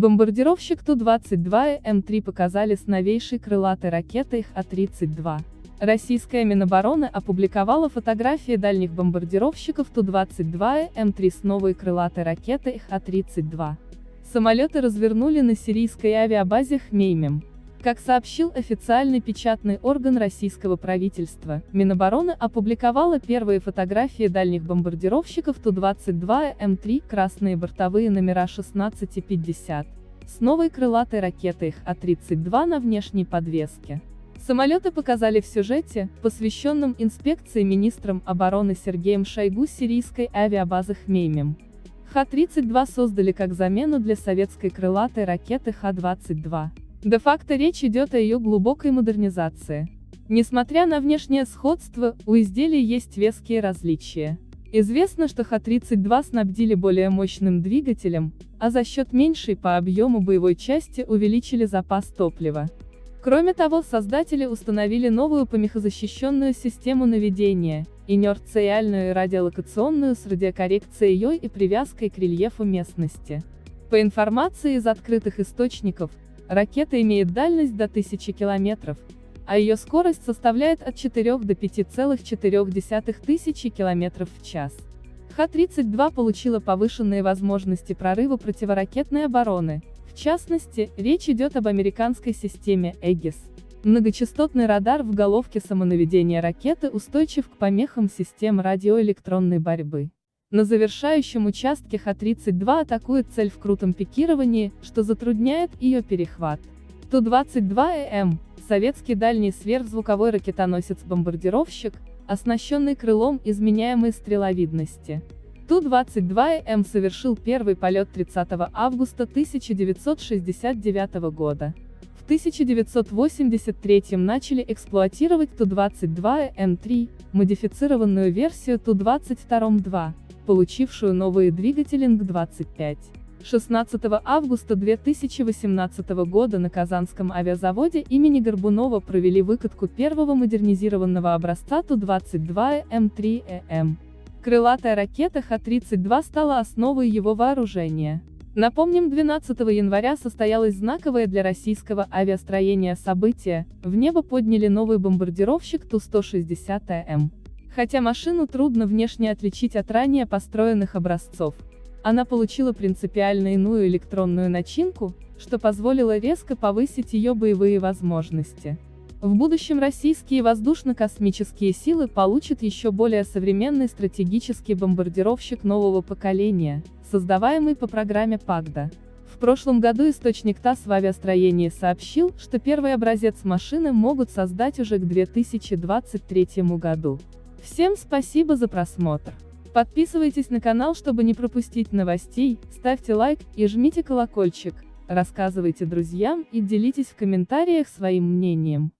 Бомбардировщик Ту-22 и М3 показали с новейшей крылатой ракетой Х-32. Российская Минобороны опубликовала фотографии дальних бомбардировщиков Ту-22 и М3 с новой крылатой ракетой Х-32. Самолеты развернули на сирийской авиабазе Хмеймим. Как сообщил официальный печатный орган российского правительства, Минобороны опубликовала первые фотографии дальних бомбардировщиков Ту-22 М3 красные бортовые номера 16 и 50 с новой крылатой ракетой Х-32 на внешней подвеске. Самолеты показали в сюжете, посвященном инспекции министром обороны Сергеем Шойгу сирийской авиабазы Хмеймим. Х-32 создали как замену для советской крылатой ракеты Х-22. Де-факто речь идет о ее глубокой модернизации. Несмотря на внешнее сходство, у изделий есть веские различия. Известно, что Х-32 снабдили более мощным двигателем, а за счет меньшей по объему боевой части увеличили запас топлива. Кроме того, создатели установили новую помехозащищенную систему наведения, инерциальную и радиолокационную с радиокоррекцией и привязкой к рельефу местности. По информации из открытых источников, Ракета имеет дальность до 1000 километров, а ее скорость составляет от 4 до 5,4 тысячи километров в час. Х-32 получила повышенные возможности прорыва противоракетной обороны, в частности, речь идет об американской системе Aegis. Многочастотный радар в головке самонаведения ракеты устойчив к помехам систем радиоэлектронной борьбы. На завершающем участке Х-32 атакует цель в крутом пикировании, что затрудняет ее перехват. Ту-22ЭМ, советский дальний сверхзвуковой ракетоносец-бомбардировщик, оснащенный крылом изменяемой стреловидности. Ту-22ЭМ совершил первый полет 30 августа 1969 года. В 1983 начали эксплуатировать Ту-22м3, модифицированную версию Ту-22-2 получившую новые двигатели НГ-25. 16 августа 2018 года на Казанском авиазаводе имени Горбунова провели выкатку первого модернизированного образца Ту-22М3ЭМ. Крылатая ракета Х-32 стала основой его вооружения. Напомним, 12 января состоялось знаковое для российского авиастроения событие, в небо подняли новый бомбардировщик Ту-160АМ. Хотя машину трудно внешне отличить от ранее построенных образцов. Она получила принципиально иную электронную начинку, что позволило резко повысить ее боевые возможности. В будущем российские воздушно-космические силы получат еще более современный стратегический бомбардировщик нового поколения, создаваемый по программе ПАГДА. В прошлом году источник ТАСС в авиастроении сообщил, что первый образец машины могут создать уже к 2023 году. Всем спасибо за просмотр. Подписывайтесь на канал, чтобы не пропустить новостей, ставьте лайк и жмите колокольчик, рассказывайте друзьям и делитесь в комментариях своим мнением.